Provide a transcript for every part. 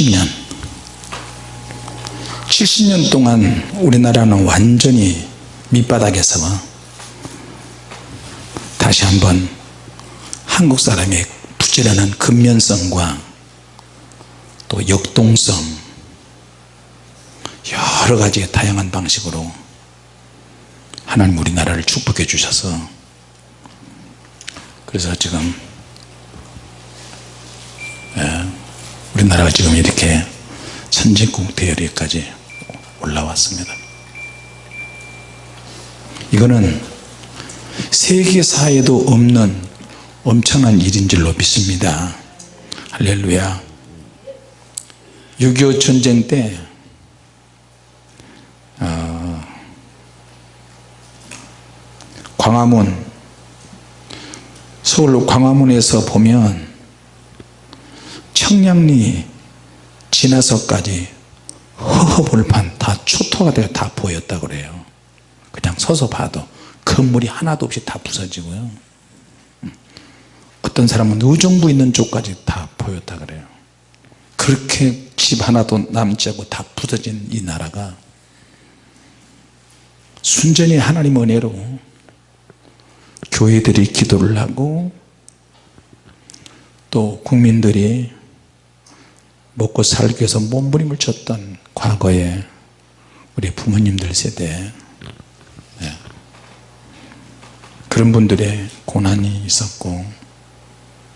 70년. 70년 동안 우리나라는 완전히 밑바닥에서 다시 한번 한국 사람의 부지런한 근면성과 또 역동성 여러 가지 다양한 방식으로 하나님 우리나라를 축복해 주셔서 그래서 지금 우리나라가 지금 이렇게 선진국 대열에까지 올라왔습니다. 이거는 세계사에도 없는 엄청난 일인 줄로 믿습니다. 할렐루야. 6.25 전쟁 때 어, 광화문 서울 광화문에서 보면 청량리 지나서까지 허허벌판 다 초토가 되어 다 보였다 그래요. 그냥 서서 봐도 건물이 하나도 없이 다 부서지고요. 어떤 사람은 의정부 있는 쪽까지 다 보였다 그래요. 그렇게 집 하나도 남지 않고 다 부서진 이 나라가 순전히 하나님 은혜로 교회들이 기도를 하고 또 국민들이 먹고 살기 위해서 몸부림을 쳤던 과거에 우리 부모님들 세대 네. 그런 분들의 고난이 있었고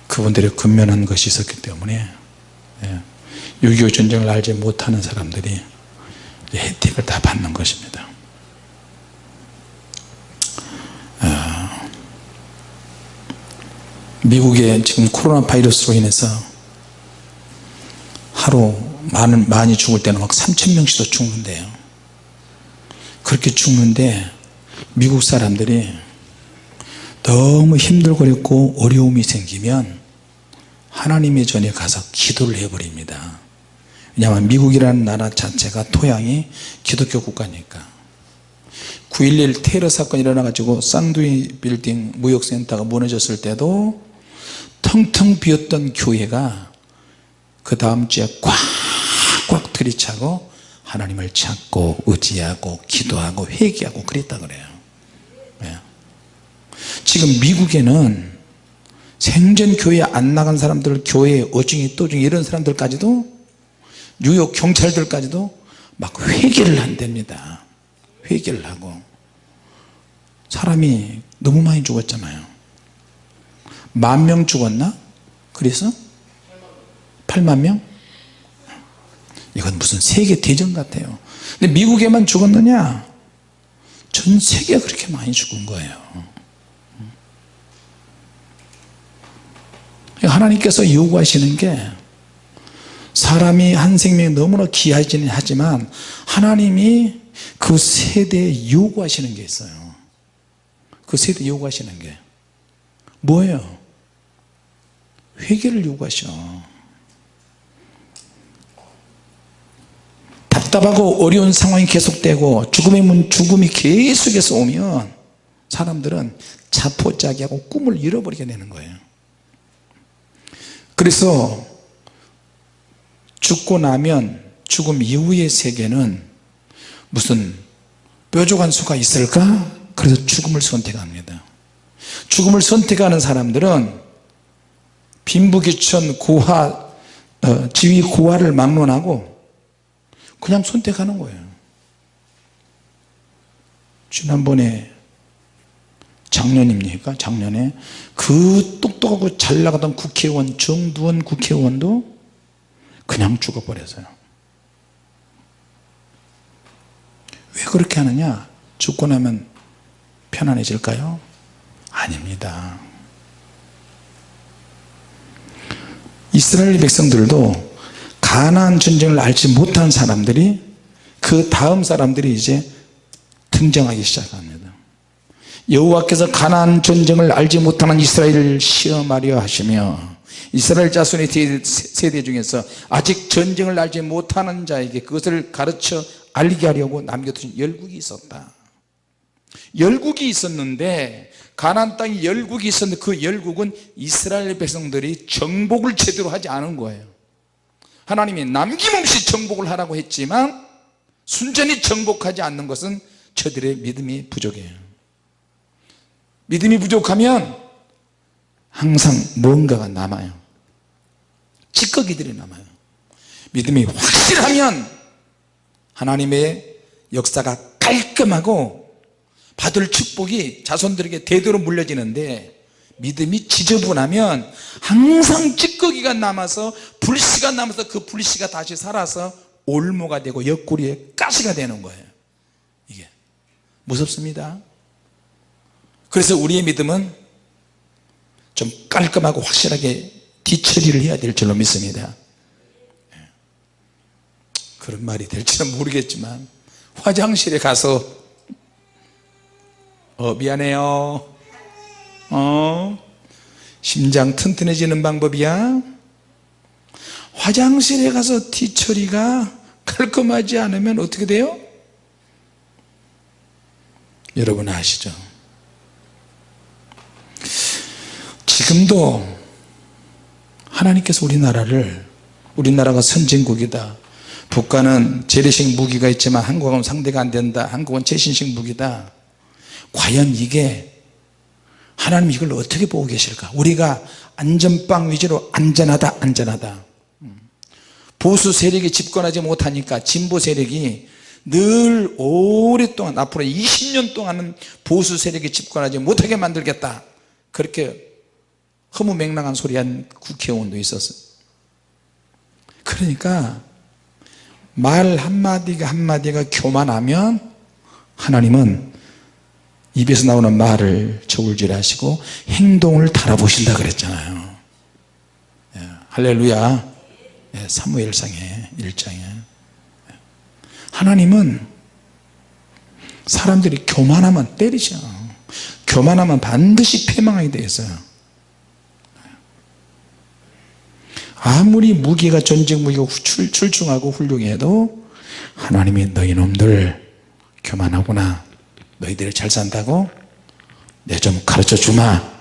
그분들의 근면한 것이 있었기 때문에 네. 6.25 전쟁을 알지 못하는 사람들이 혜택을 다 받는 것입니다 어, 미국에 지금 코로나 바이러스로 인해서 하루 많은, 많이 죽을 때는 막 3천 명씩도 죽는데요. 그렇게 죽는데 미국 사람들이 너무 힘들고 어려움이 생기면 하나님의 전에 가서 기도를 해버립니다. 왜냐하면 미국이라는 나라 자체가 토양이 기독교 국가니까. 9.11 테러 사건이 일어나 가지고 쌍두이 빌딩 무역센터가 무너졌을 때도 텅텅 비었던 교회가 그 다음 주에 꽉꽉 들이차고 하나님을 찾고 의지하고 기도하고 회개하고 그랬다 그래요 네. 지금 미국에는 생전 교회 안 나간 사람들 교회 어중이 또중이 이런 사람들까지도 뉴욕 경찰들까지도 막 회개를 한답니다 회개를 하고 사람이 너무 많이 죽었잖아요 만 명 죽었나? 그래서 8만 명? 이건 무슨 세계 대전 같아요 근데 미국에만 죽었느냐? 전 세계가 그렇게 많이 죽은 거예요 하나님께서 요구하시는 게 사람이 한 생명이 너무나 귀하지는 하지만 하나님이 그 세대에 요구하시는 게 있어요 그 세대에 요구하시는 게 뭐예요? 회개를 요구하셔 답답하고 어려운 상황이 계속되고 죽음의 문 죽음이 계속해서 오면 사람들은 자포자기하고 꿈을 잃어버리게 되는 거예요 그래서 죽고 나면 죽음 이후의 세계는 무슨 뾰족한 수가 있을까? 그래서 죽음을 선택합니다 죽음을 선택하는 사람들은 빈부귀천 고화 어, 지위 고화를 막론하고 그냥 선택하는 거예요. 지난번에 작년입니까? 작년에 그 똑똑하고 잘 나가던 국회의원 정두원 국회의원도 그냥 죽어버렸어요. 왜 그렇게 하느냐? 죽고 나면 편안해질까요? 아닙니다. 이스라엘 백성들도 가나안 전쟁을 알지 못한 사람들이 그 다음 사람들이 이제 등장하기 시작합니다. 여호와께서 가나안 전쟁을 알지 못하는 이스라엘을 시험하려 하시며 이스라엘 자손의 세대 중에서 아직 전쟁을 알지 못하는 자에게 그것을 가르쳐 알게 하려고 남겨두신 열국이 있었다. 열국이 있었는데 가나안 땅에 열국이 있었는데 그 열국은 이스라엘 백성들이 정복을 제대로 하지 않은 거예요 하나님이 남김없이 정복을 하라고 했지만 순전히 정복하지 않는 것은 저들의 믿음이 부족해요. 믿음이 부족하면 항상 뭔가가 남아요. 찌꺼기들이 남아요. 믿음이 확실하면 하나님의 역사가 깔끔하고 받을 축복이 자손들에게 대대로 물려지는데 믿음이 지저분하면 항상 찌꺼기가 남아서 불씨가 남아서 그 불씨가 다시 살아서 올모가 되고 옆구리에 가시가 되는 거예요. 이게 무섭습니다. 그래서 우리의 믿음은 좀 깔끔하고 확실하게 뒤처리를 해야 될 줄로 믿습니다. 예. 그런 말이 될지는 모르겠지만 화장실에 가서 어 미안해요 어? 심장 튼튼해지는 방법이야? 화장실에 가서 뒤처리가 깔끔하지 않으면 어떻게 돼요? 여러분 아시죠? 지금도 하나님께서 우리나라를 우리나라가 선진국이다. 북한은 재래식 무기가 있지만 한국은 상대가 안 된다. 한국은 최신식 무기다. 과연 이게 하나님 이걸 어떻게 보고 계실까? 우리가 안전빵 위주로 안전하다 안전하다. 보수 세력이 집권하지 못하니까 진보 세력이 늘 오랫동안 앞으로 20년 동안은 보수 세력이 집권하지 못하게 만들겠다. 그렇게 허무맹랑한 소리 한 국회의원도 있었어요. 그러니까 말 한마디가 한마디가 교만하면 하나님은 입에서 나오는 말을 저울질하시고 행동을 달아보신다 그랬잖아요. 예, 할렐루야. 예, 사무엘상에 1장에 하나님은 사람들이 교만하면 때리셔. 교만하면 반드시 패망하게 되어 있어요. 아무리 무기가 전쟁 무기가 출, 출중하고 훌륭해도 하나님이 너희 놈들 교만하구나 너희들이 잘 산다고? 내 좀 가르쳐 주마.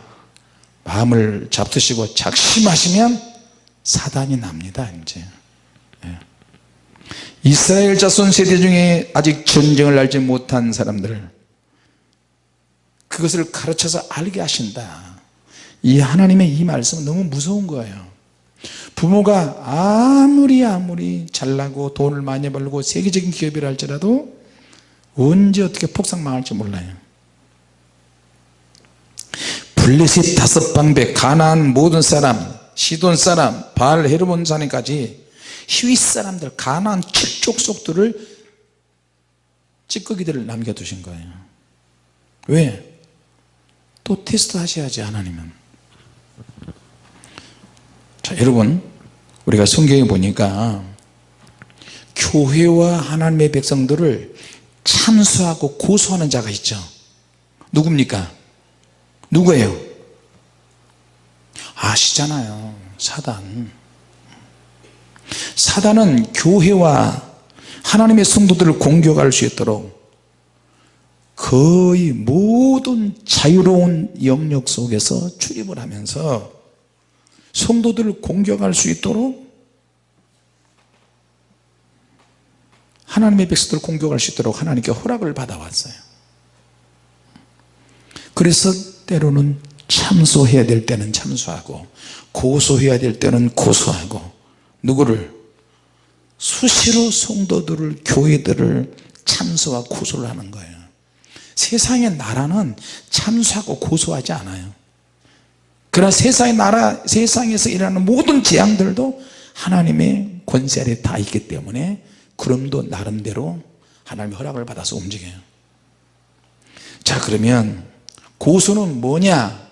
마음을 잡수시고 작심하시면 사단이 납니다 이제. 예. 이스라엘 자손 세대 중에 아직 전쟁을 알지 못한 사람들을 그것을 가르쳐서 알게 하신다. 이 하나님의 이 말씀은 너무 무서운 거예요. 부모가 아무리 아무리 잘나고 돈을 많이 벌고 세계적인 기업이라 할지라도 언제 어떻게 폭삭 망할지 몰라요. 블레셋 다섯 방백 가나안 모든 사람 시돈 사람 바알 헤르몬 사람까지 히윗 사람들 가나안 칠족 속들을 찌꺼기들을 남겨두신 거예요. 왜? 또 테스트 하셔야지 하나님은. 자 여러분 우리가 성경에 보니까 교회와 하나님의 백성들을 참수하고 고소하는 자가 있죠. 누굽니까? 누구예요? 아시잖아요. 사단. 사단은 교회와 하나님의 성도들을 공격할 수 있도록 거의 모든 자유로운 영역 속에서 출입을 하면서 성도들을 공격할 수 있도록 하나님의 백성들을 공격할 수 있도록 하나님께 허락을 받아왔어요. 그래서 때로는 참소해야 될 때는 참소하고 고소해야 될 때는 고소하고 누구를? 수시로 성도들을 교회들을 참소와 고소를 하는 거예요. 세상의 나라는 참소하고 고소하지 않아요. 그러나 세상의 나라 세상에서 일어나는 모든 재앙들도 하나님의 권세 아래 다 있기 때문에 그럼도 나름대로 하나님의 허락을 받아서 움직여요. 자 그러면 고소는 뭐냐?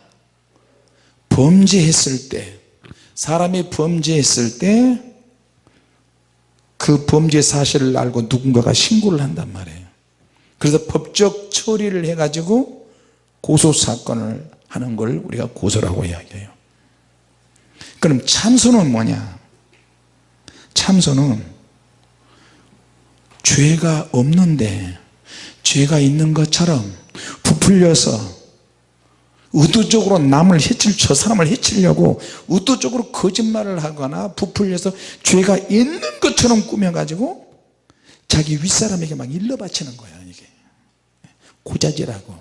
범죄했을 때 사람이 범죄했을 때 그 범죄 사실을 알고 누군가가 신고를 한단 말이에요. 그래서 법적 처리를 해 가지고 고소사건을 하는 걸 우리가 고소라고 이야기해요. 그럼 참소는 뭐냐? 참소는 죄가 없는데 죄가 있는 것처럼 부풀려서 의도적으로 남을 해칠 저 사람을 해치려고 의도적으로 거짓말을 하거나 부풀려서 죄가 있는 것처럼 꾸며가지고 자기 윗사람에게 막 일러 바치는 거야 이게 고자질하고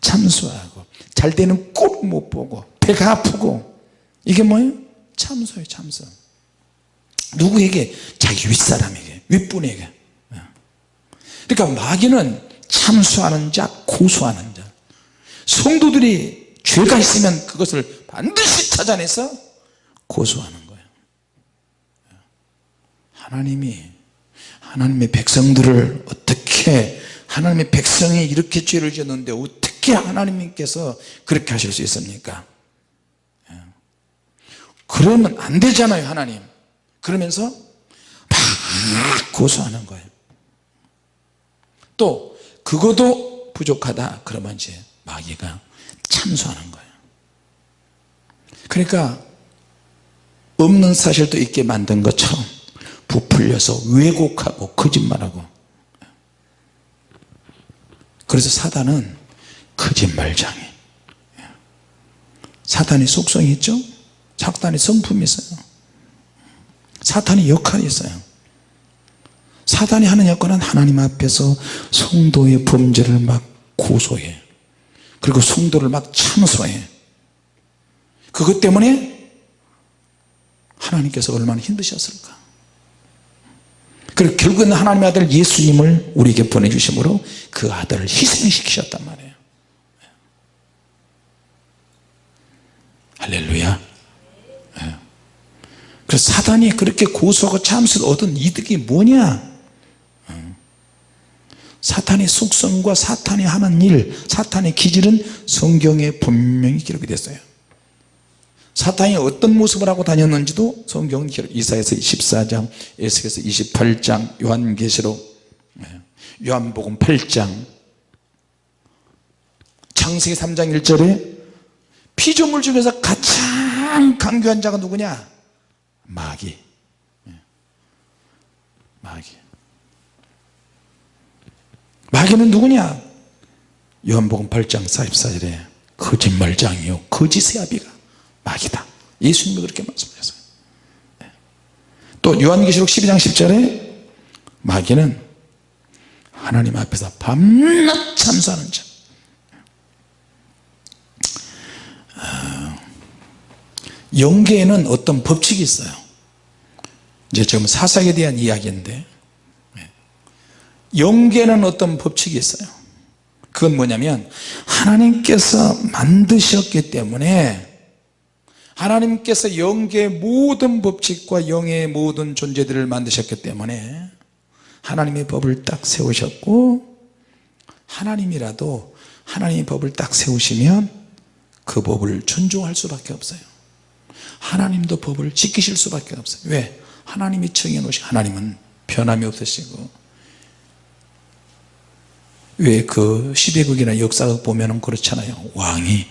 참수하고 잘 되는 꼴 못 보고 배가 아프고 이게 뭐예요? 참소예요 참소 누구에게? 자기 윗사람에게 윗분에게 그러니까 마귀는 참수하는 자 고소하는 자. 성도들이 죄가 있으면 그것을 반드시 찾아내서 고소하는 거예요. 하나님이 하나님의 백성들을 어떻게 하나님의 백성이 이렇게 죄를 지었는데 어떻게 하나님께서 그렇게 하실 수 있습니까? 그러면 안 되잖아요 하나님. 그러면서 막 고소하는 거예요 또 그것도 부족하다 그러면 이제 마귀가 참소하는 거예요. 그러니까 없는 사실도 있게 만든 것처럼 부풀려서 왜곡하고 거짓말하고. 그래서 사단은 거짓말장애. 사탄이 속성이 있죠? 사탄이 성품이 있어요. 사탄이 역할이 있어요 사단이 하는 역할은 하나님 앞에서 성도의 범죄를 막 고소해. 그리고 성도를 막 참소해. 그것 때문에 하나님께서 얼마나 힘드셨을까? 그리고 결국은 하나님의 아들 예수님을 우리에게 보내주심으로 그 아들을 희생시키셨단 말이에요. 할렐루야. 예. 그래서 사단이 그렇게 고소하고 참수를 얻은 이득이 뭐냐? 어. 사탄의 속성과 사탄이 하는 일 사탄의 기질은 성경에 분명히 기록이 됐어요. 사탄이 어떤 모습을 하고 다녔는지도 성경 기록 이사에서 14장 에스겔서 28장 요한계시록 예, 요한복음 8장. 창세기 3장 1절에 피조물 중에서 가장 강교한 자가 누구냐? 마귀. 예. 마귀 마귀는 누구냐? 요한복음 8장 44절에 거짓말장이요 거짓의 아비가 마귀다. 예수님이 그렇게 말씀하셨어요. 예. 또 요한계시록 12장 10절에 마귀는 하나님 앞에서 밤낮 참수하는 자. 영계에는 어떤 법칙이 있어요. 이제 지금 사사에 대한 이야기인데 영계는 어떤 법칙이 있어요? 그건 뭐냐면 하나님께서 만드셨기 때문에 하나님께서 영계의 모든 법칙과 영의 모든 존재들을 만드셨기 때문에 하나님의 법을 딱 세우셨고 하나님이라도 하나님의 법을 딱 세우시면 그 법을 존중할 수밖에 없어요. 하나님도 법을 지키실 수밖에 없어요. 왜? 하나님이 정해놓으신 하나님은 변함이 없으시고 왜 그 시대극이나 역사극 보면 그렇잖아요. 왕이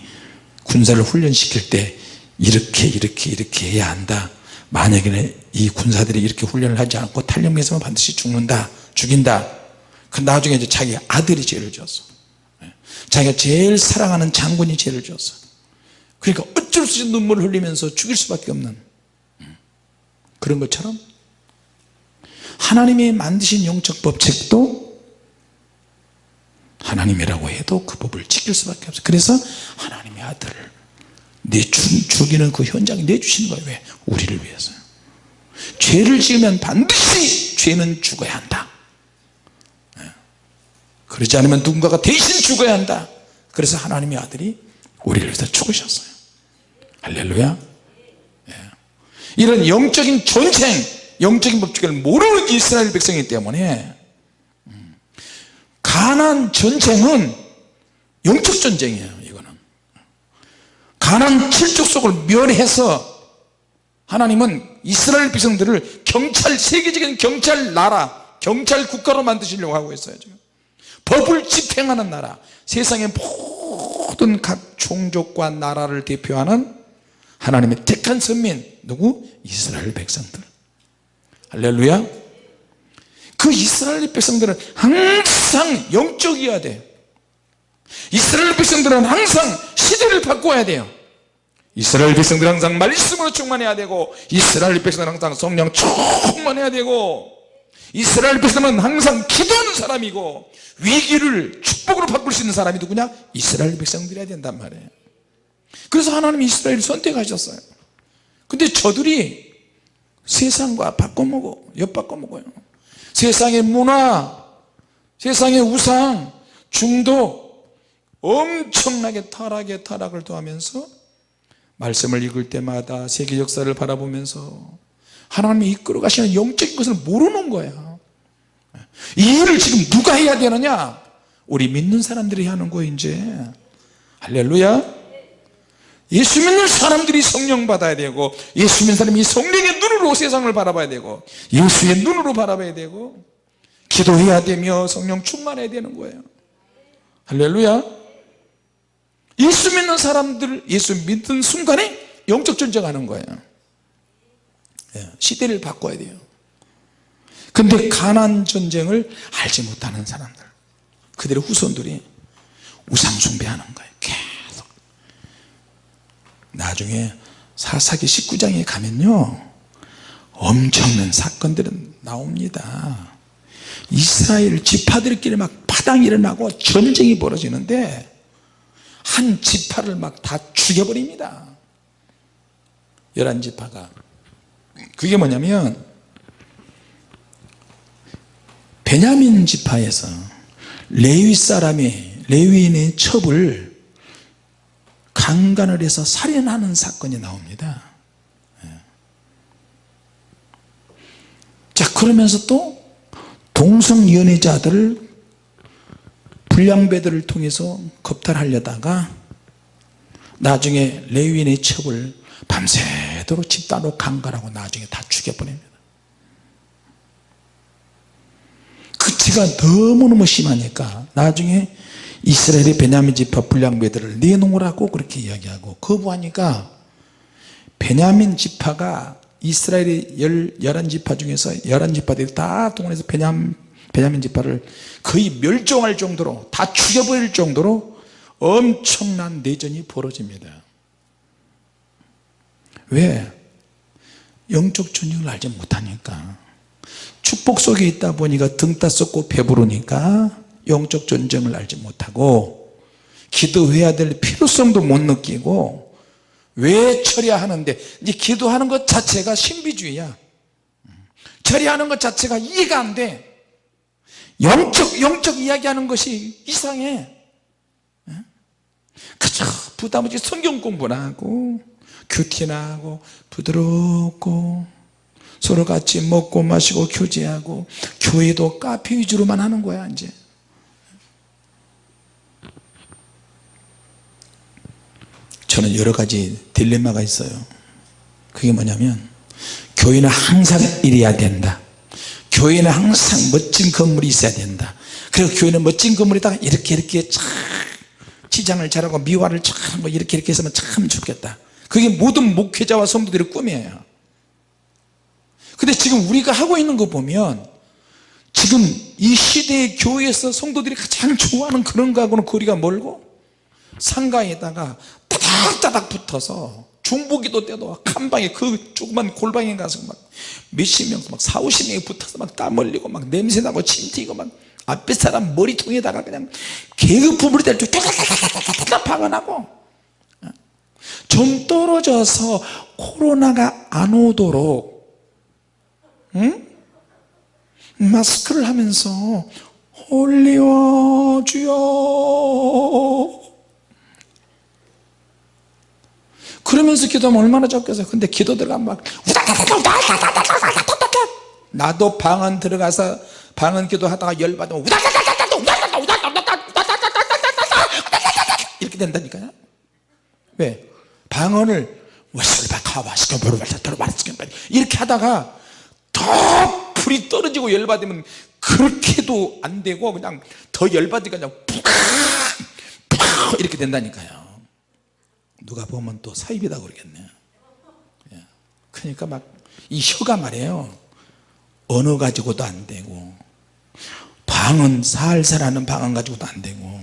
군사를 훈련시킬 때 이렇게 이렇게 이렇게 해야 한다. 만약에 이 군사들이 이렇게 훈련을 하지 않고 탈영에서만 반드시 죽는다 죽인다. 그 나중에 이제 자기 아들이 죄를 지었어. 자기가 제일 사랑하는 장군이 죄를 지었어. 그러니까 어쩔 수 없이 눈물을 흘리면서 죽일 수밖에 없는. 그런 것처럼 하나님이 만드신 영적 법칙도 하나님이라고 해도 그 법을 지킬 수밖에 없어요. 그래서 하나님의 아들을 내 죽이는 그 현장에 내주시는 거예요. 왜? 우리를 위해서요 죄를 지으면 반드시 죄는 죽어야 한다. 예. 그러지 않으면 누군가가 대신 죽어야 한다. 그래서 하나님의 아들이 우리를 위해서 죽으셨어요. 할렐루야. 예. 이런 영적인 전쟁 영적인 법칙을 모르는 이스라엘 백성이기 때문에 음, 가난 전쟁은 영적 전쟁이에요 이거는. 가난 칠족 속을 멸해서 하나님은 이스라엘 백성들을 경찰 세계적인 경찰 나라 경찰 국가로 만드시려고 하고 있어요 지금. 법을 집행하는 나라. 세상의 모든 각 종족과 나라를 대표하는 하나님의 택한 선민 누구? 이스라엘 백성들. 할렐루야 그 이스라엘 백성들은 항상 영적이어야 돼 이스라엘 백성들은 항상 시대를 바꿔야 돼요. 이스라엘 백성들 항상 말씀으로 충만해야 되고 이스라엘 백성들은 항상 성령 충만해야 되고 이스라엘 백성은 항상 기도하는 사람이고 위기를 축복으로 바꿀 수 있는 사람이 누구냐? 이스라엘 백성들이어야 된단 말이에요. 그래서 하나님이 이스라엘을 선택하셨어요. 근데 저들이 세상과 바꿔먹어 엿바꿔먹어요 세상의 문화 세상의 우상 중독 엄청나게 타락에 타락을 더하면서 말씀을 읽을 때마다 세계 역사를 바라보면서 하나님이 이끌어 가시는 영적인 것을 모르는 거야. 이 일을 지금 누가 해야 되느냐? 우리 믿는 사람들이 하는 거 이제. 할렐루야 예수 믿는 사람들이 성령 받아야 되고 예수 믿는 사람이 성령의 눈으로 세상을 바라봐야 되고 예수의 눈으로 바라봐야 되고 기도해야 되며 성령 충만해야 되는 거예요. 할렐루야. 예수 믿는 사람들 예수 믿는 순간에 영적 전쟁하는 거예요. 예, 시대를 바꿔야 돼요. 근데 가난 전쟁을 알지 못하는 사람들 그들의 후손들이 우상 숭배하는 거예요 나중에 사사기 19장에 가면요 엄청난 사건들은 나옵니다. 이스라엘 지파들끼리 막 파당이 일어나고 전쟁이 벌어지는데 한 지파를 막 다 죽여버립니다. 열한 지파가. 그게 뭐냐면 베냐민 지파에서 레위 사람이 레위인의 첩을 강간을 해서 살인하는 사건이 나옵니다 예. 자 그러면서 또 동성연애자들을 불량배들을 통해서 겁탈하려다가 나중에 레위인의 첩을 밤새도록 집단으로 강간하고 나중에 다 죽여버립니다 그 죄가 너무너무 심하니까 나중에 이스라엘의 베냐민 지파 불량배들을 내놓으라고 그렇게 이야기하고 거부하니까 베냐민 지파가 이스라엘의 열, 열한 지파 중에서 열한 지파들이 다 동원해서 베냐민, 베냐민 지파를 거의 멸종할 정도로 다 죽여버릴 정도로 엄청난 내전이 벌어집니다 왜? 영적 전쟁을 알지 못하니까 축복 속에 있다 보니까 등 따썩고 배부르니까 영적 전쟁을 알지 못하고 기도해야 될 필요성도 못 느끼고 왜 처리하는데? 이제 기도하는 것 자체가 신비주의야. 처리하는 것 자체가 이해가 안돼. 영적 영적 이야기하는 것이 이상해. 그저 부담 없이 성경 공부나 하고 큐티나 하고 부드럽고 서로 같이 먹고 마시고 교제하고 교회도 카페 위주로만 하는 거야 이제 저는 여러 가지 딜레마가 있어요. 그게 뭐냐면 교회는 항상 이래야 된다. 교회는 항상 멋진 건물이 있어야 된다. 그리고 교회는 멋진 건물에다가 이렇게 이렇게 참 치장을 잘하고 미화를 잘하고 이렇게 이렇게 했으면 참 좋겠다. 그게 모든 목회자와 성도들의 꿈이에요. 근데 지금 우리가 하고 있는 거 보면 지금 이 시대의 교회에서 성도들이 가장 좋아하는 그런 거하고는 거리가 멀고 상가에다가 따닥따닥 붙어서 중보기도 때도 한 방에 그 조그만 골방에 가서 막 몇십 명, 막 사오십 명이 붙어서 막 땀 흘리고 막 냄새나고 침 튀고 막 앞에 사람 머리통에다가 그냥 개그품을 대고 따닥따닥따닥 박아나고 좀 떨어져서 코로나가 안 오도록 응? 마스크를 하면서 홀리와 주여 그러면서 기도하면 얼마나 좋겠어요. 근데 기도 들어가면 막 나도 방언 들어가서 방언 기도하다가 열받으면 이렇게 된다니까요. 왜? 방언을 이렇게 하다가 더 불이 떨어지고 열받으면 그렇게도 안 되고 그냥 더 열받으니까 그냥 이렇게 된다니까요 누가 보면 또 사입이다 그러겠네 예. 그러니까 막 이 혀가 말이에요 언어 가지고도 안 되고 방언 살살하는 방언 가지고도 안 되고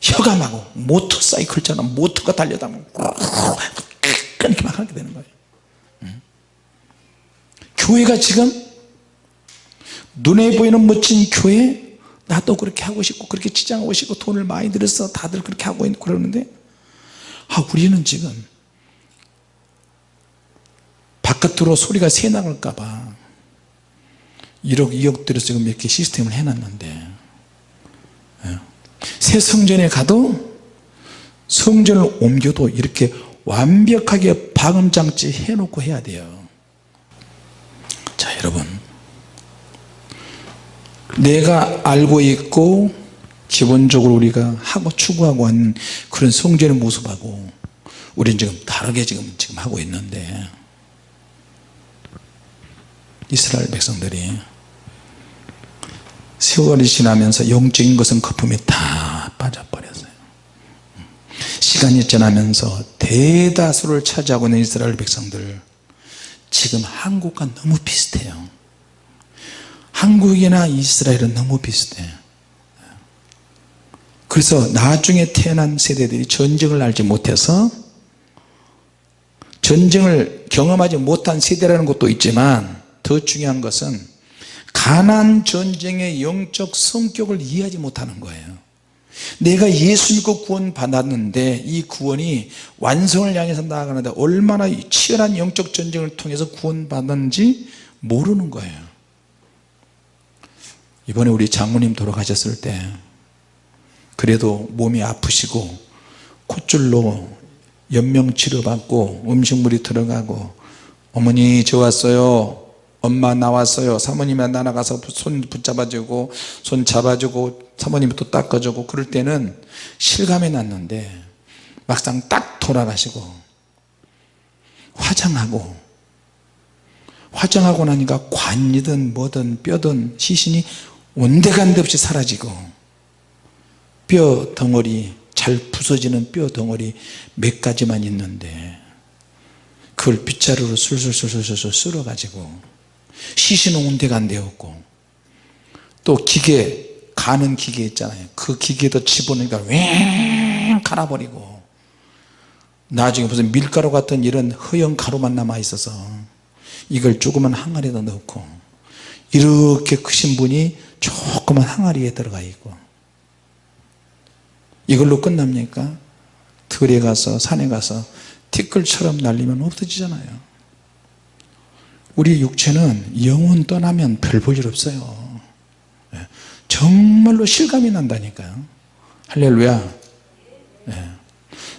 혀감하고 모터 사이클처럼 모터가 달려다니고 이렇게 막 하게 되는 거예요 응? 교회가 지금 눈에 보이는 멋진 교회 나도 그렇게 하고 싶고 그렇게 치장하고 싶고 돈을 많이 들여서 다들 그렇게 하고 있고 그러는데 아 우리는 지금 바깥으로 소리가 새 나갈까봐 1억 2억 들여서 지금 이렇게 시스템을 해놨는데 예. 새 성전에 가도 성전을 옮겨도 이렇게 완벽하게 방음장치 해놓고 해야 돼요 자 여러분 내가 알고 있고 기본적으로 우리가 하고 추구하고 하는 그런 성전의 모습하고 우리는 지금 다르게 지금 지금 하고 있는데 이스라엘 백성들이 세월이 지나면서 영적인 것은 거품이 다 빠져버렸어요. 시간이 지나면서 대다수를 차지하고 있는 이스라엘 백성들 지금 한국과 너무 비슷해요. 한국이나 이스라엘은 너무 비슷해 그래서 나중에 태어난 세대들이 전쟁을 알지 못해서 전쟁을 경험하지 못한 세대라는 것도 있지만 더 중요한 것은 가난 전쟁의 영적 성격을 이해하지 못하는 거예요. 내가 예수 믿고 구원 받았는데 이 구원이 완성을 향해서 나아가는데 얼마나 치열한 영적 전쟁을 통해서 구원 받았는지 모르는 거예요. 이번에 우리 장모님 돌아가셨을 때 그래도 몸이 아프시고 콧줄로 연명 치료받고 음식물이 들어가고 어머니 저 왔어요. 엄마 나왔어요. 사모님이 나가서 손 붙잡아주고 손 잡아주고 사모님이 또 닦아주고 그럴 때는 실감이 났는데 막상 딱 돌아가시고 화장하고 화장하고 나니까 관이든 뭐든 뼈든 시신이 온데간데 없이 사라지고 뼈 덩어리 잘 부서지는 뼈 덩어리 몇 가지만 있는데 그걸 빗자루로 술술술술술 쓸어 가지고 시신은 온데간데 없고 또 기계 가는 기계 있잖아요. 그 기계도 집어넣으니까 왱 갈아버리고 나중에 무슨 밀가루 같은 이런 허연 가루만 남아 있어서 이걸 조그만 항아리에다 넣고 이렇게 크신 분이 조그만 항아리에 들어가 있고 이걸로 끝납니까? 들에 가서 산에 가서 티끌처럼 날리면 없어지잖아요. 우리 육체는 영혼 떠나면 별 볼 일 없어요. 예. 정말로 실감이 난다니까요. 할렐루야. 예.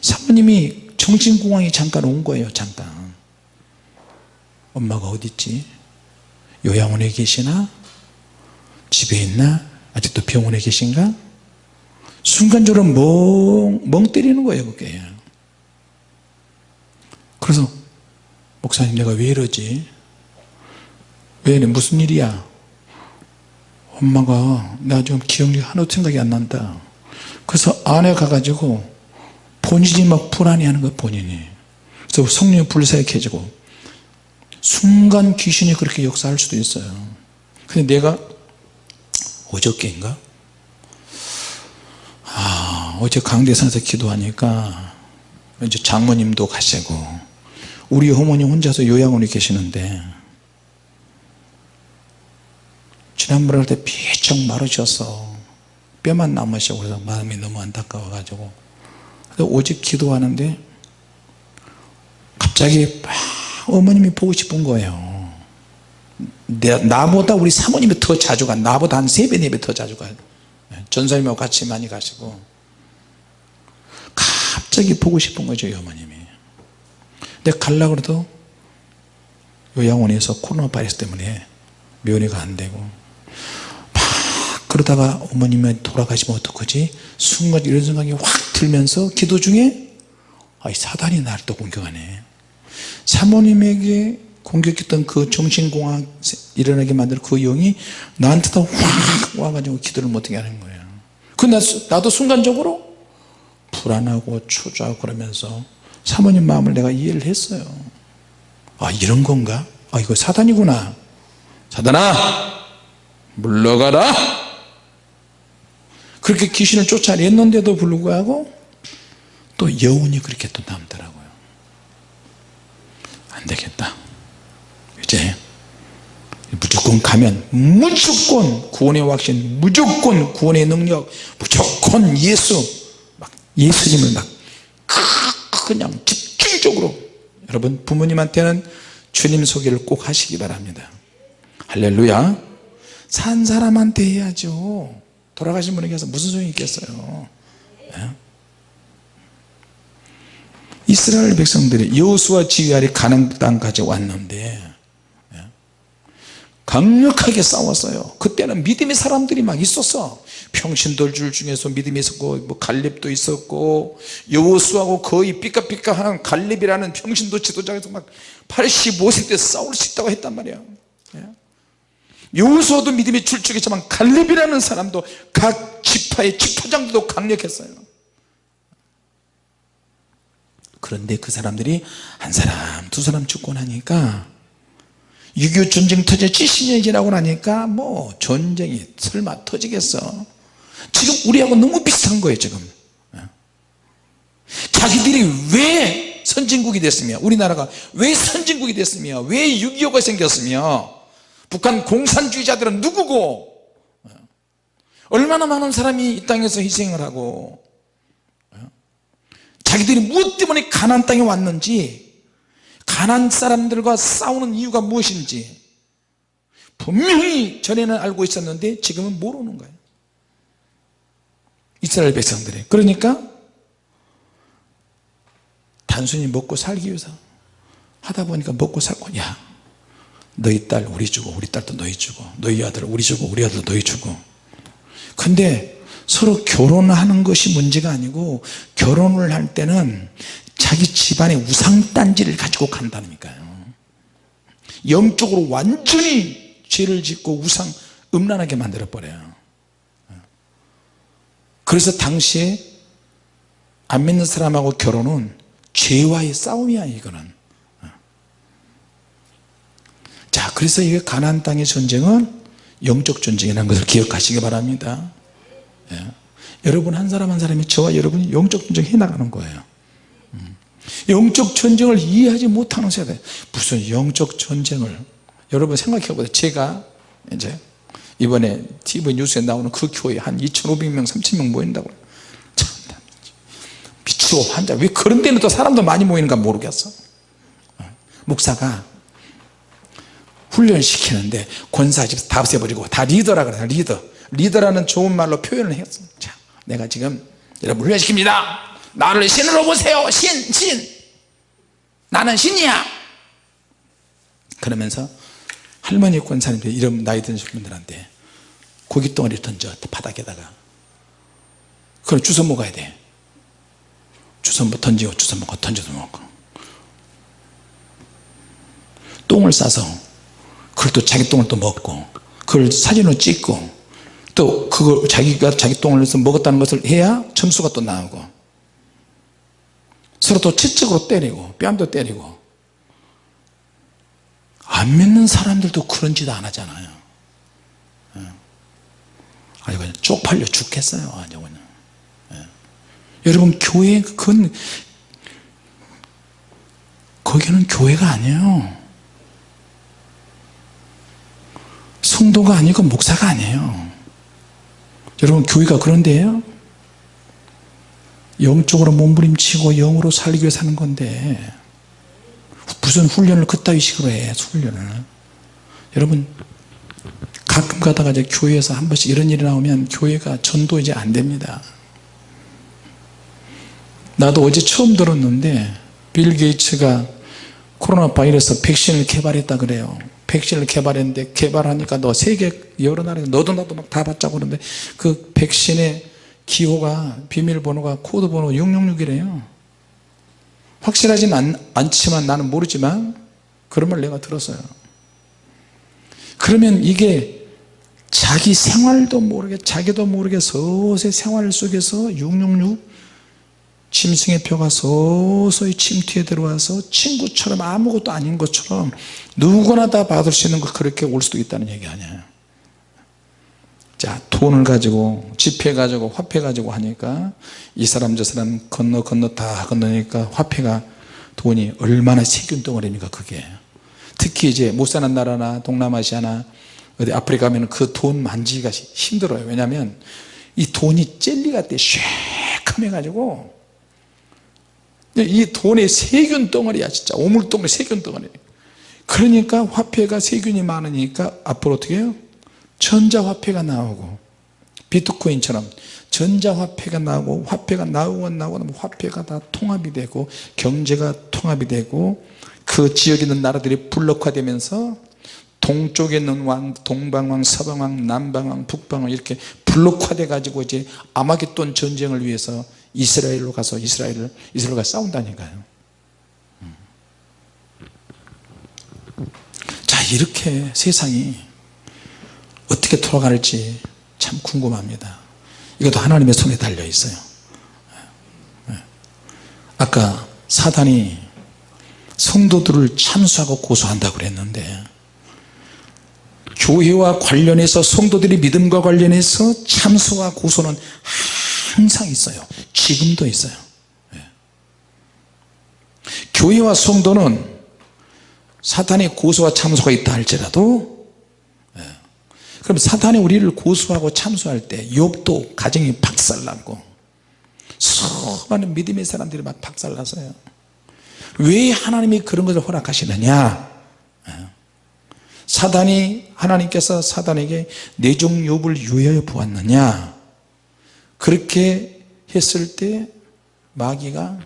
사모님이 정신공황이 잠깐 온 거예요 잠깐. 엄마가 어디 있지? 요양원에 계시나? 집에 있나? 아직도 병원에 계신가 순간적으로 멍, 멍 때리는 거예요 그게. 그래서 목사님 내가 왜 이러지? 왜 무슨 일이야? 엄마가 나 지금 기억력이 하나도 생각이 안 난다. 그래서 안에 가가지고 본인이 막 불안해하는 거야 본인이. 그래서 성령이 불사익해지고 순간 귀신이 그렇게 역사할 수도 있어요. 근데 내가 어저께인가? 아 어제 강대산에서 기도하니까 이제 장모님도 가시고 우리 어머니 혼자서 요양원에 계시는데 지난번에 할 때 비쩍 마르셔서 뼈만 남으시고 그래서 마음이 너무 안타까워 가지고. 오직 기도하는데 갑자기 막 어머님이 보고 싶은 거예요. 나보다 우리 사모님이 더 자주 가. 나보다 한 3배 4배 더 자주 가요 전사님하고 같이 많이 가시고 갑자기 보고 싶은 거죠 어머님이. 근데 가려고 해도 요양원에서 코로나 바이러스 때문에 면회가 안 되고 막 그러다가 어머님이 돌아가시면 어떡하지? 순간 이런 생각이 확 들면서 기도 중에 아, 사단이 나를 또 공격하네. 사모님에게 공격했던 그 정신공황 일어나게 만든 그 영이 나한테 도 확 와가지고 기도를 못하게 하는 거예요. 그 나도 순간적으로 불안하고 초조하고 그러면서 사모님 마음을 내가 이해를 했어요. 아 이런 건가? 아 이거 사단이구나. 사단아! 물러가라! 그렇게 귀신을 쫓아냈는데도 불구하고 또 여운이 그렇게 또 남더라고요. 안되겠다. 이제 무조건 가면 무조건 구원의 확신 무조건 구원의 능력 무조건 예수 막 예수님을 막 그냥 집중적으로 여러분 부모님한테는 주님 소개를 꼭 하시기 바랍니다 할렐루야 산 사람한테 해야죠 돌아가신 분에게 서 무슨 소용이 있겠어요 예? 이스라엘 백성들이 여호수아 지휘 아래 가나안 땅까지 왔는데 예? 강력하게 싸웠어요. 그때는 믿음의 사람들이 막 있었어. 평신돌줄 중에서 믿음이 있었고 뭐 갈렙도 있었고 여호수아하고 거의 삐까삐까한 갈렙이라는 평신도 지도자에서 막 85세 때 싸울 수 있다고 했단 말이야. 예? 여호수아도 믿음이 출중했지만 갈렙이라는 사람도 각 지파의 지파장도 강력했어요. 그런데 그 사람들이 한 사람 두 사람 죽고 나니까 6.25 전쟁 터져 70년이 지나고 나니까 뭐 전쟁이 설마 터지겠어? 지금 우리하고 너무 비슷한 거예요 지금. 자기들이 왜 선진국이 됐으며 우리나라가 왜 선진국이 됐으며 왜 6.25가 생겼으며 북한 공산주의자들은 누구고? 얼마나 많은 사람이 이 땅에서 희생을 하고 자기들이 무엇 때문에 가난 땅에 왔는지 가난 사람들과 싸우는 이유가 무엇인지 분명히 전에는 알고 있었는데 지금은 모르는 거예요. 이스라엘 백성들이. 그러니까 단순히 먹고 살기 위해서 하다 보니까 먹고 살고 야 너희 딸 우리 주고 우리 딸도 너희 주고 너희 아들 우리 주고 우리 아들 너희 주고. 근데 서로 결혼하는 것이 문제가 아니고 결혼을 할 때는 자기 집안의 우상단지를 가지고 간다니까요 영적으로 완전히 죄를 짓고 우상 음란하게 만들어 버려요 그래서 당시에 안 믿는 사람하고 결혼은 죄와의 싸움이야 이거는 자 그래서 이게 가나안 땅의 전쟁은 영적 전쟁이라는 것을 기억하시기 바랍니다 예. 여러분 한 사람 한 사람이 저와 여러분이 영적 전쟁 해나가는 거예요 음. 영적 전쟁을 이해하지 못하는 세대. 무슨 영적 전쟁을. 여러분 생각해 보세요. 제가 이제 이번에 TV 뉴스에 나오는 그 교회 한 2,500명 3,000명 모인다고. 참 미치고 환자. 왜 그런 데는 또 사람도 많이 모이는가 모르겠어. 어. 목사가 훈련시키는데 권사집 다 없애버리고 다 리더라 그래 리더. 리더라는 좋은 말로 표현을 했어. 자, 내가 지금 여러분 훈련시킵니다 나를 신으로 보세요. 신, 신. 나는 신이야. 그러면서 할머니 권사님들 이런 나이 드신 분들한테 고기 덩어리를 던져 바닥에다가 그걸 주워 먹어야 돼. 주워 던지고 주워 먹고 던져서 먹고. 똥을 싸서 그걸 또 자기 똥을 또 먹고 그걸 사진으로 찍고 또 그걸 자기가 자기 똥을 내서 먹었다는 것을 해야 점수가 또 나오고 서로 또 채찍으로 때리고 뺨도 때리고. 안 믿는 사람들도 그런 짓 안 하잖아요. 예. 아니 그냥 쪽팔려 죽겠어요 아니 그냥 예. 여러분 교회 그건 거기는 교회가 아니에요. 성도가 아니고 목사가 아니에요. 여러분 교회가 그런데요 영적으로 몸부림치고 영으로 살기 위해 사는 건데 무슨 훈련을 그따위 식으로 해 훈련을. 여러분 가끔 가다가 이제 교회에서 한 번씩 이런 일이 나오면 교회가 전도 이제 안 됩니다. 나도 어제 처음 들었는데 빌 게이츠가 코로나 바이러스 백신을 개발했다 그래요. 백신을 개발했는데 개발하니까 너 세계 여러 나라에 너도 나도 막 다 받자고 그러는데 그 백신의 기호가 비밀번호가 코드번호 666이래요. 확실하진 않, 않지만 나는 모르지만 그런 말 내가 들었어요. 그러면 이게 자기 생활도 모르게 자기도 모르게 서서히 생활 속에서 666 짐승의 표가 서서히 침투에 들어와서 친구처럼 아무것도 아닌 것처럼 누구나 다 받을 수 있는 거 그렇게 올 수도 있다는 얘기 아니에요 자 돈을 가지고 지폐 가지고 화폐 가지고 하니까 이 사람 저 사람 건너 건너 다 건너니까 화폐가 돈이 얼마나 세균 덩어리입니까 그게. 특히 이제 못 사는 나라나 동남아시아나 어디 아프리카 가면 그 돈 만지기가 힘들어요. 왜냐하면 이 돈이 젤리 같아 쉐컴해 가지고. 이 돈의 세균 덩어리야 진짜. 오물덩어리 세균 덩어리. 그러니까 화폐가 세균이 많으니까 앞으로 어떻게 해요 전자화폐가 나오고 비트코인처럼 전자화폐가 나오고 화폐가 나오고 나오고 화폐가 다 통합이 되고 경제가 통합이 되고 그 지역에 있는 나라들이 블록화되면서 동쪽에 있는 왕, 동방왕, 서방왕, 남방왕, 북방왕 이렇게 블록화돼 가지고 이제 아마겟돈 전쟁을 위해서 이스라엘로 가서 이스라엘을 이스라엘과 싸운다니까요. 음. 자 이렇게 세상이 어떻게 돌아갈지 참 궁금합니다. 이것도 하나님의 손에 달려 있어요. 예. 아까 사단이 성도들을 참수하고 고소한다고 그랬는데 교회와 관련해서 성도들이 믿음과 관련해서 참수와 고소는 항상 있어요 지금도 있어요 예. 교회와 성도는 사탄의 고소와 참수가 있다 할지라도 예. 그럼 사탄이 우리를 고소하고 참수할 때 욥도 가정이 박살났고 수많은 믿음의 사람들이 막 박살났어요. 왜 하나님이 그런 것을 허락하시느냐? 사단이 하나님께서 사단에게 내종 욥을 유해하여 보았느냐? 그렇게 했을 때 마귀가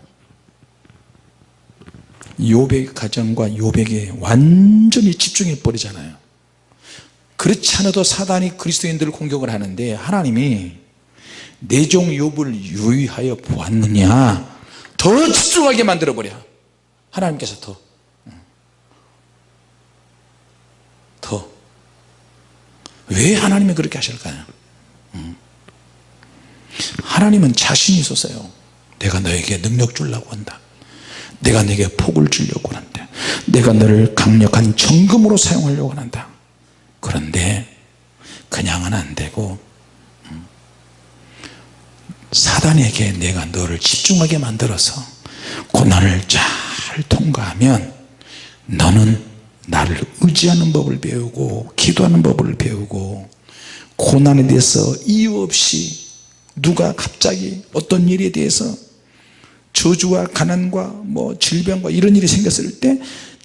욥의 가정과 욥에게 완전히 집중해 버리잖아요 그렇지 않아도 사단이 그리스도인들을 공격을 하는데 하나님이 내 종 욥을 유의하여 보았느냐? 더 집중하게 만들어 버려 하나님께서 더. 왜 하나님이 그렇게 하실까요? 음. 하나님은 자신이 있어서요. 내가 너에게 능력 주려고 한다. 내가 내게 복을 주려고 한다. 내가 너를 강력한 정금으로 사용하려고 한다 그런데 그냥은 안 되고 음. 사단에게 내가 너를 집중하게 만들어서 고난을 잘 통과하면 너는 나를 의지하는 법을 배우고 기도하는 법을 배우고 고난에 대해서 이유 없이 누가 갑자기 어떤 일에 대해서 저주와 가난과 뭐 질병과 이런 일이 생겼을 때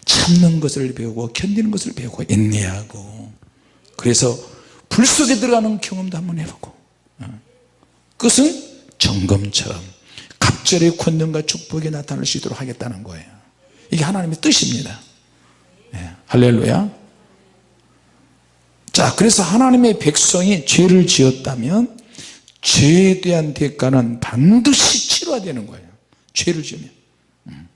참는 것을 배우고 견디는 것을 배우고 인내하고 그래서 불 속에 들어가는 경험도 한번 해보고 어. 끝은 점검처럼 갑절의 권능과 축복이 나타날 수 있도록 하겠다는 거예요. 이게 하나님의 뜻입니다. 네, 할렐루야. 자 그래서 하나님의 백성이 죄를 지었다면 죄에 대한 대가는 반드시 치러야 되는 거예요. 죄를 지으면. 음.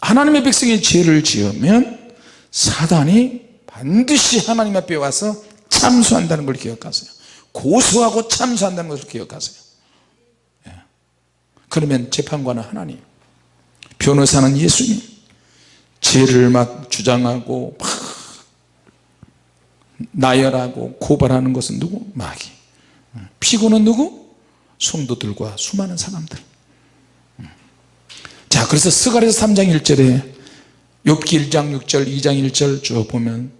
하나님의 백성이 죄를 지으면 사단이 반드시 하나님 앞에 와서 참수한다는 걸 기억하세요 고소하고 참수한다는 것을 기억하세요 예. 그러면 재판관은 하나님 변호사는 예수님 죄를 막 주장하고 막 나열하고 고발하는 것은 누구? 마귀 피고는 누구? 성도들과 수많은 사람들 자 그래서 스가랴서 3장 1절에 욥기 1장 6절 2장 1절 쭉 보면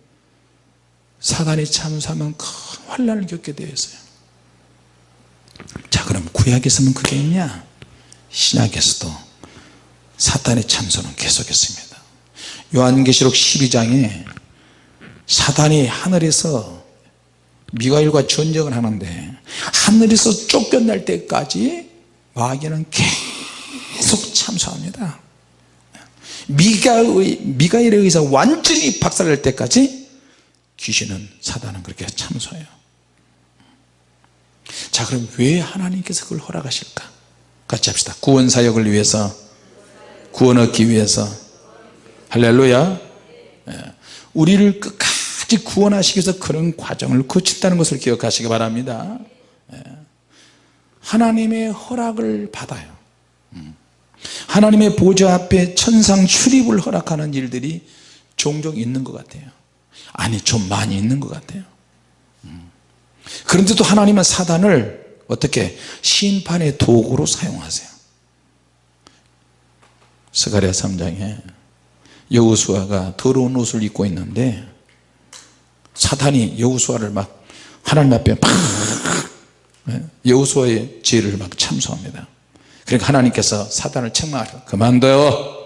사단이 참수하면 큰 환란을 겪게 되어 있어요. 자 그럼 구약에서는 그게 있냐? 신약에서도 사탄의 참소는 계속했습니다. 요한계시록 12장에 사단이 하늘에서 미가일과 전쟁을 하는데 하늘에서 쫓겨날 때까지 마귀는 계속 참수합니다. 미가의, 미가일에 의해서 완전히 박살날 때까지 귀신은 사단은 그렇게 참수해요. 자 그럼 왜 하나님께서 그걸 허락하실까? 같이 합시다. 구원사역을 위해서 구원 얻기 위해서. 할렐루야. 예. 우리를 끝까지 구원하시기 위해서 그런 과정을 거친다는 것을 기억하시기 바랍니다. 예. 하나님의 허락을 받아요. 음. 하나님의 보좌 앞에 천상 출입을 허락하는 일들이 종종 있는 것 같아요 아니 좀 많이 있는 것 같아요. 음. 그런데도 하나님은 사단을 어떻게 심판의 도구로 사용하세요? 스가랴 3장에 여우수아가 더러운 옷을 입고 있는데 사탄이 여우수아를 막 하나님 앞에 팍 예? 여우수아의 죄를 막 참소합니다. 그러니까 하나님께서 사단을 책망하셔. 그만둬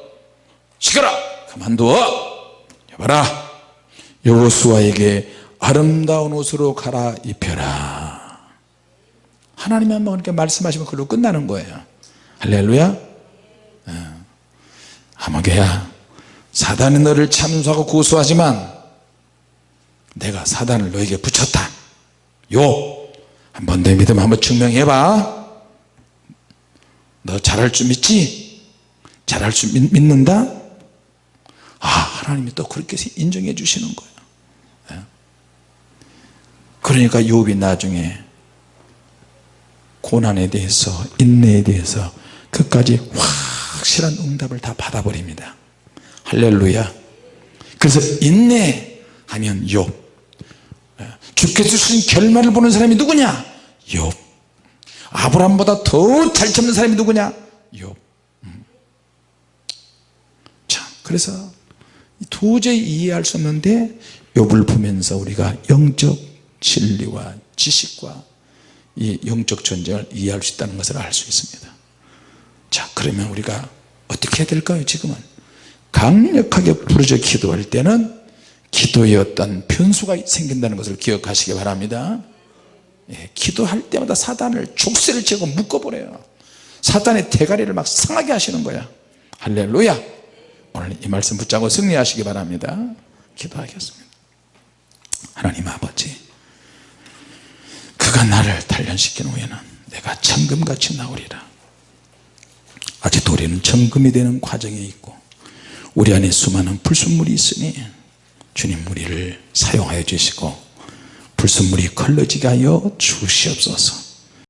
시끄러 그만둬 여봐라 여호수아에게 아름다운 옷으로 갈아입혀라 하나님이 한번 그렇게 말씀하시면 그걸로 끝나는 거예요 할렐루야 아마개야 사단이 너를 참수하고 고소하지만 내가 사단을 너에게 붙였다 요 한번 내 믿음 한번 증명해봐 너 잘할 줄 믿지? 잘할 줄 믿, 믿는다? 아 하나님이 또 그렇게 인정해 주시는 거예요 예. 그러니까 욥이 나중에 고난에 대해서 인내에 대해서 끝까지 확실한 응답을 다 받아버립니다. 할렐루야. 그래서 인내하면 욥. 예. 주께서 주신 결말을 보는 사람이 누구냐? 욥. 아브라함보다 더 잘 참는 사람이 누구냐? 욥. 음. 자 그래서 도저히 이해할 수 없는데 욥을 보면서 우리가 영적 진리와 지식과 이 영적 전쟁을 이해할 수 있다는 것을 알 수 있습니다. 자 그러면 우리가 어떻게 해야 될까요 지금은? 강력하게 부르짖어 기도할 때는 기도의 어떤 변수가 생긴다는 것을 기억하시기 바랍니다. 예, 기도할 때마다 사단을 족쇄를 채고 묶어버려요. 사단의 대가리를 막 상하게 하시는 거야. 할렐루야! 오늘 이 말씀 붙잡고 승리하시기 바랍니다. 기도하겠습니다. 하나님 아버지 그가 나를 단련시킨 후에는 내가 천금같이 나오리라. 아직도 우리는 천금이 되는 과정에 있고 우리 안에 수많은 불순물이 있으니 주님 우리를 사용하여 주시고 불순물이 걸러지게 하여 주시옵소서